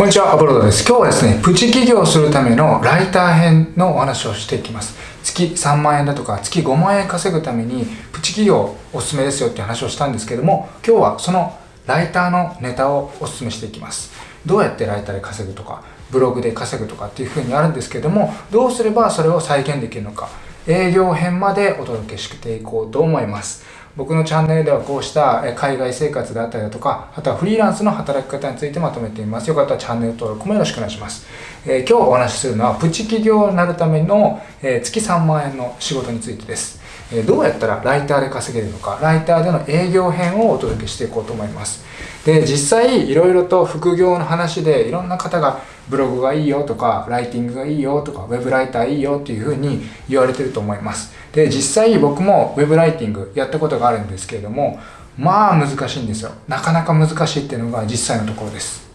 こんにちは、アボロードです。今日はですね、プチ起業するためのライター編のお話をしていきます。月3万円だとか、月5万円稼ぐために、プチ起業おすすめですよって話をしたんですけども、今日はそのライターのネタをおすすめしていきます。どうやってライターで稼ぐとか、ブログで稼ぐとかっていう風にあるんですけども、どうすればそれを再現できるのか、営業編までお届けしていこうと思います。僕のチャンネルではこうした海外生活であったりだとか、あとはフリーランスの働き方についてまとめています。よかったらチャンネル登録もよろしくお願いします。えー、今日お話しするのは、プチ企業になるための、えー、月3万円の仕事についてです。どうやったらライターで稼げるのか、ライターでの営業編をお届けしていこうと思います。で、実際いろいろと副業の話でいろんな方がブログがいいよとか、ライティングがいいよとか、ウェブライターいいよっていうふうに言われてると思います。で、実際僕もウェブライティングやったことがあるんですけれども、まあ難しいんですよ。なかなか難しいっていうのが実際のところです。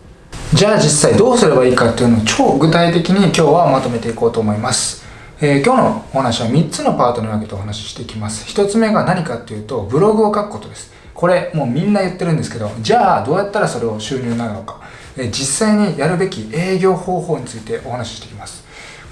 じゃあ実際どうすればいいかっていうのを超具体的に今日はまとめていこうと思います。えー、今日のお話は3つのパートに分けてお話ししていきます。1つ目が何かっていうと、ブログを書くことです。これもうみんな言ってるんですけど、じゃあどうやったらそれを収入になるのかえ。実際にやるべき営業方法についてお話ししていきます。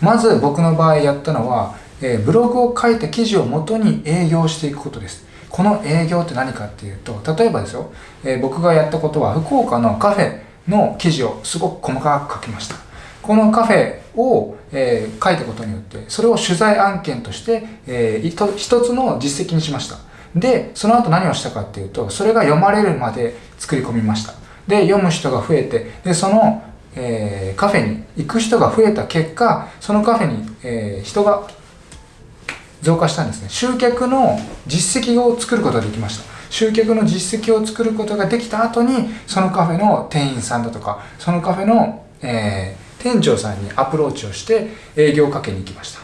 まず僕の場合やったのは、えブログを書いた記事をもとに営業していくことです。この営業って何かっていうと、例えばですよ、え僕がやったことは福岡のカフェの記事をすごく細かく書きました。このカフェを、えー、書いたことによって、それを取材案件として、えー、一つの実績にしました。で、その後何をしたかっていうと、それが読まれるまで作り込みました。で、読む人が増えて、で、その、えー、カフェに行く人が増えた結果、そのカフェに、えー、人が増加したんですね。集客の実績を作ることができました。集客の実績を作ることができた後に、そのカフェの店員さんだとか、そのカフェの、えー、店長さんにアプローチをして営業をかけに行きました。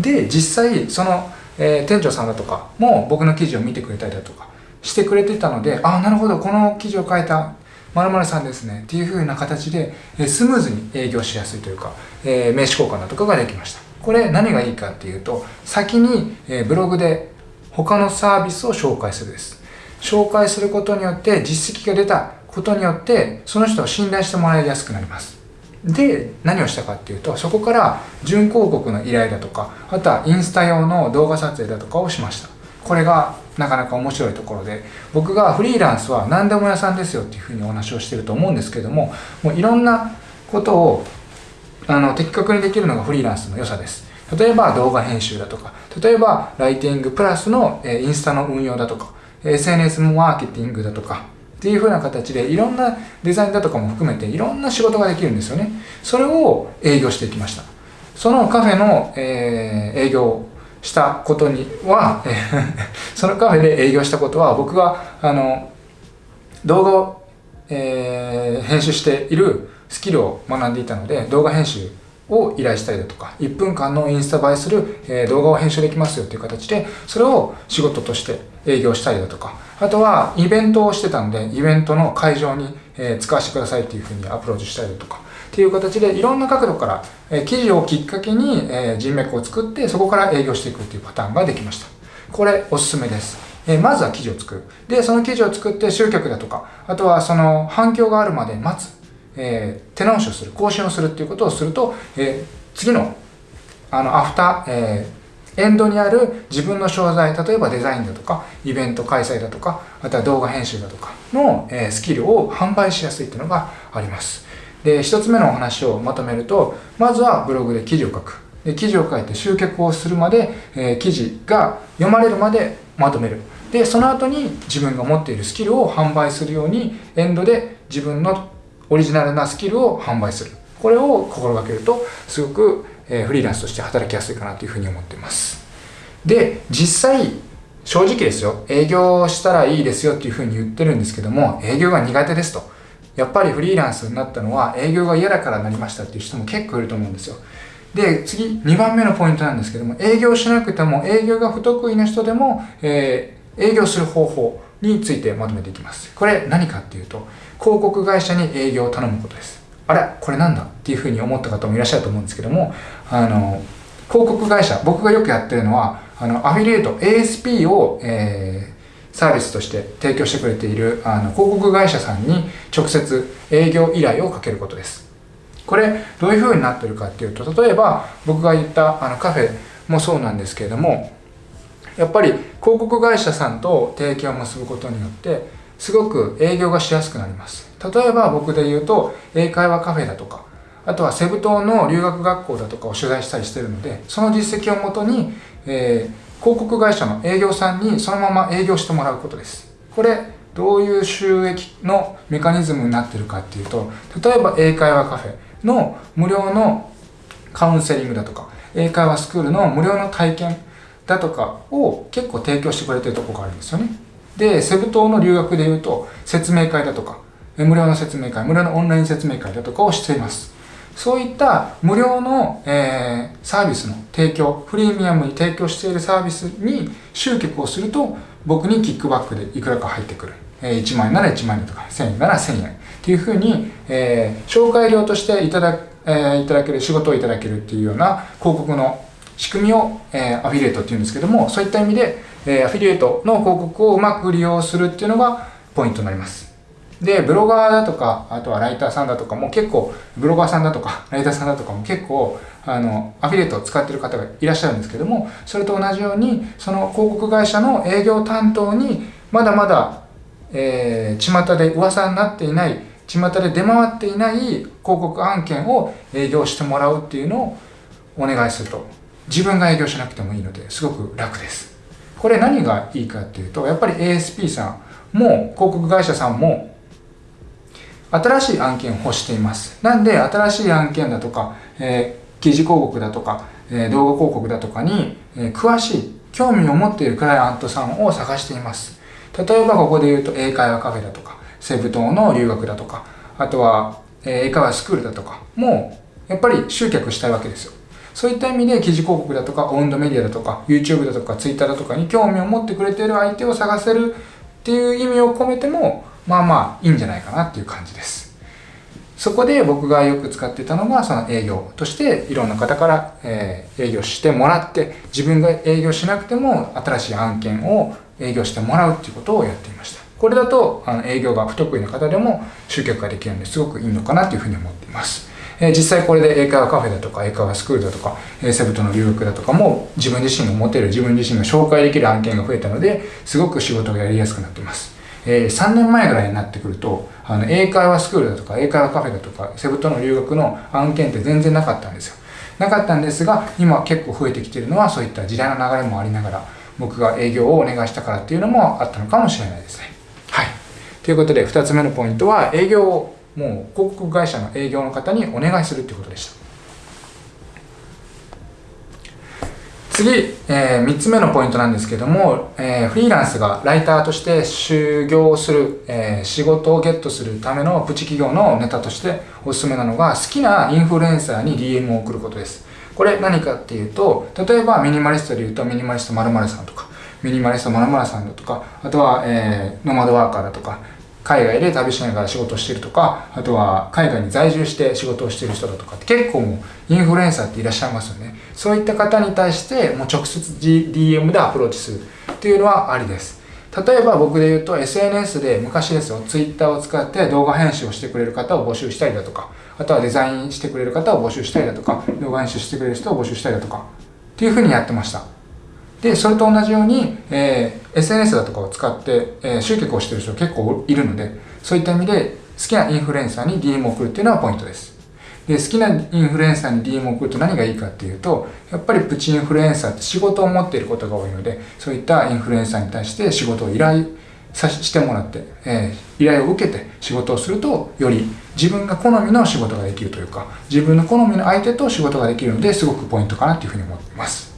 で、実際、その、えー、店長さんだとかも僕の記事を見てくれたりだとかしてくれてたので、ああ、なるほど、この記事を書いた〇〇さんですねっていう風な形でえスムーズに営業しやすいというか、えー、名刺交換だとかができました。これ何がいいかっていうと先に、えブログで他のサービスを紹介するです。紹介することによって実績が出たことによってその人を信頼してもらいやすくなります。で何をしたかっていうとそこから準広告の依頼だとかあとはインスタ用の動画撮影だとかをしました。これがなかなか面白いところで僕がフリーランスは何でも屋さんですよっていうふうにお話をしてると思うんですけどももういろんなことをあの的確にできるのがフリーランスの良さです。例えば動画編集だとか例えばライティングプラスの、えインスタの運用だとか SNS マーケティングだとかっていう風な形でいろんなデザインだとかも含めていろんな仕事ができるんですよね。それを営業していきました。そのカフェの、えー、営業したことには、え そのカフェで営業したことは僕があの動画を、えー、編集しているスキルを学んでいたので動画編集を依頼したりだとか1分間のインスタ映えする、え、動画を編集できますよっていう形でそれを仕事として営業したりだとかあとはイベントをしてたんでイベントの会場に、え、使わせてくださいっていうふうにアプローチしたりだとかっていう形でいろんな角度から、え記事をきっかけに、え人脈を作ってそこから営業していくっていうパターンができました。これおすすめです。えまずは記事を作る。で、その記事を作って集客だとか、あとはその反響があるまで待つ。えー、手直しをする、更新をするっていうことをすると、えー、次の、あの、アフター、えー、エンドにある自分の商材、例えばデザインだとか、イベント開催だとか、あとは動画編集だとかの、えスキルを販売しやすいっていうのがあります。で、一つ目のお話をまとめると、まずはブログで記事を書く。で、記事を書いて集客をするまで、えー、記事が読まれるまでまとめる。で、その後に自分が持っているスキルを販売するように、エンドで自分のオリジナルなスキルを販売する。これを心がけると、すごく、フリーランスとして働きやすいかなというふうに思っています。で、実際、正直ですよ。営業したらいいですよっていうふうに言ってるんですけども、営業が苦手ですと。やっぱりフリーランスになったのは営業が嫌だからなりましたっていう人も結構いると思うんですよ。で、次、2番目のポイントなんですけども、営業しなくても営業が不得意な人でも、えー、営業する方法についてまとめていきます。これ何かっていうと、広告会社に営業を頼むことです。あれこれなんだっていうふうに思った方もいらっしゃると思うんですけども、あの、広告会社、僕がよくやってるのは、あの、アフィリエイト、ASP を、えー、サービスとして提供してくれているあの広告会社さんに直接営業依頼をかけることですこれどういう風になってるかっていうと例えば僕が言ったあのカフェもそうなんですけれどもやっぱり広告会社さんと提携を結ぶことによってすごく営業がしやすくなります。例えば僕で言うと英会話カフェだとかあとはセブ島の留学学校だとかを取材したりしてるのでその実績をもとに、えー、広告会社の営業さんにそのまま営業してもらうことです。これどういう収益のメカニズムになってるかっていうと例えば英会話カフェの無料のカウンセリングだとか英会話スクールの無料の体験だとかを結構提供してくれてるとこがあるんですよね。でセブ島の留学でいうと説明会だとか無料の説明会無料のオンライン説明会だとかをしています。そういった無料の、えー、サービスの提供プレミアムに提供しているサービスに集客をすると僕にキックバックでいくらか入ってくる、えー、1万円なら1万円とか1000円なら1000円。っていうふうに、えー、紹介料としていただ,、えー、いただける仕事をいただけるっていうような広告の仕組みを、えー、アフィリエイトっていうんですけどもそういった意味で、えー、アフィリエイトの広告をうまく利用するっていうのがポイントになりますで、ブロガーだとか、あとはライターさんだとかも結構、ブロガーさんだとか、ライターさんだとかも結構、あの、アフィリエイトを使ってる方がいらっしゃるんですけども、それと同じように、その広告会社の営業担当に、まだまだ、えー、巷で噂になっていない、巷で出回っていない広告案件を営業してもらうっていうのをお願いすると。自分が営業しなくてもいいので、すごく楽です。これ何がいいかっていうと、やっぱり ASP さんも、広告会社さんも、新しい案件を欲しています。なんで、新しい案件だとか、えー、記事広告だとか、えー、動画広告だとかに、えー、詳しい、興味を持っているクライアントさんを探しています。例えばここで言うと英会話カフェだとか、セブ島の留学だとか、あとは、英会話スクールだとかも、やっぱり集客したいわけですよ。そういった意味で記事広告だとか、オウンドメディアだとか、YouTube だとか、Twitter だとかに興味を持ってくれている相手を探せるっていう意味を込めても、まあまあいいんじゃないかなっていう感じです。そこで僕がよく使ってたのがその営業としていろんな方から、え営業してもらって自分が営業しなくても新しい案件を営業してもらうっていうことをやっていました。これだとあの営業が不得意な方でも集客ができるのですごくいいのかなというふうに思っています。え実際これで英会話カフェだとか英会話スクールだとか、えセブ島の留学だとかも自分自身が持てる自分自身が紹介できる案件が増えたのですごく仕事がやりやすくなっています。えー、3年前ぐらいになってくるとあの英会話スクールだとか英会話カフェだとかセブ島の留学の案件って全然なかったんですよ。なかったんですが今結構増えてきてるのはそういった時代の流れもありながら僕が営業をお願いしたからっていうのもあったのかもしれないですね。はい。ということで2つ目のポイントは営業をもう広告会社の営業の方にお願いするっていうことでした次、えー、3つ目のポイントなんですけども、えー、フリーランスがライターとして就業する、えー、仕事をゲットするためのプチ企業のネタとしておすすめなのが好きなインフルエンサーに DM を送ることです。これ何かっていうと、例えばミニマリストで言うとミニマリスト〇〇さんとか、ミニマリスト〇〇さんだとか、あとは、えー、ノマドワーカーだとか、海外で旅しながら仕事してるとか、あとは海外に在住して仕事をしてる人だとかって結構もうインフルエンサーっていらっしゃいますよね。そういった方に対してもう直接 DM でアプローチするっていうのはありです。例えば僕で言うと SNS で昔ですよ、Twitter を使って動画編集をしてくれる方を募集したりだとか、あとはデザインしてくれる方を募集したりだとか、動画編集してくれる人を募集したりだとか、っていうふうにやってました。で、それと同じように、えー、SNS だとかを使って、えー、集客をしてる人結構いるので、そういった意味で好きなインフルエンサーに DM を送るっていうのはポイントです。で、好きなインフルエンサーに DM を送ると何がいいかっていうと、やっぱりプチインフルエンサーって仕事を持っていることが多いので、そういったインフルエンサーに対して仕事を依頼さしてもらって、えー、依頼を受けて仕事をすると、より自分が好みの仕事ができるというか、自分の好みの相手と仕事ができるので、すごくポイントかなというふうに思っています。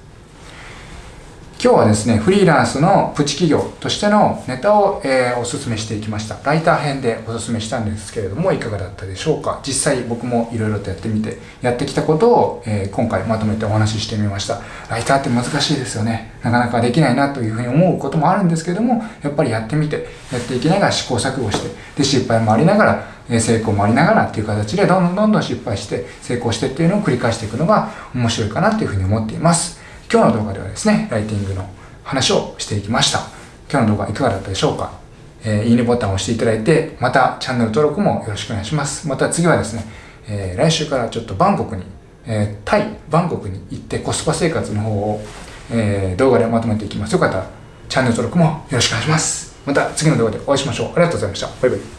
今日はですね、フリーランスのプチ企業としてのネタを、えー、お勧めしていきました。ライター編でお勧めしたんですけれども、いかがだったでしょうか実際僕もいろいろとやってみて、やってきたことを、えー、今回まとめてお話ししてみました。ライターって難しいですよね。なかなかできないなというふうに思うこともあるんですけども、やっぱりやってみて、やっていきながら試行錯誤して、で、失敗もありながら、成功もありながらっていう形でどんどんどんどん失敗して成功してっていうのを繰り返していくのが面白いかなというふうに思っています。今日の動画ではですね、ライティングの話をしていきました。今日の動画いかがだったでしょうか、えー、いいねボタンを押していただいて、またチャンネル登録もよろしくお願いします。また次はですね、えー、来週からちょっとバンコクに、えー、タイ、バンコクに行ってコスパ生活の方を、え、動画でまとめていきます。よかったらチャンネル登録もよろしくお願いします。また次の動画でお会いしましょう。ありがとうございました。バイバイ。